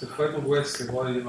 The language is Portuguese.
se foi no West agora e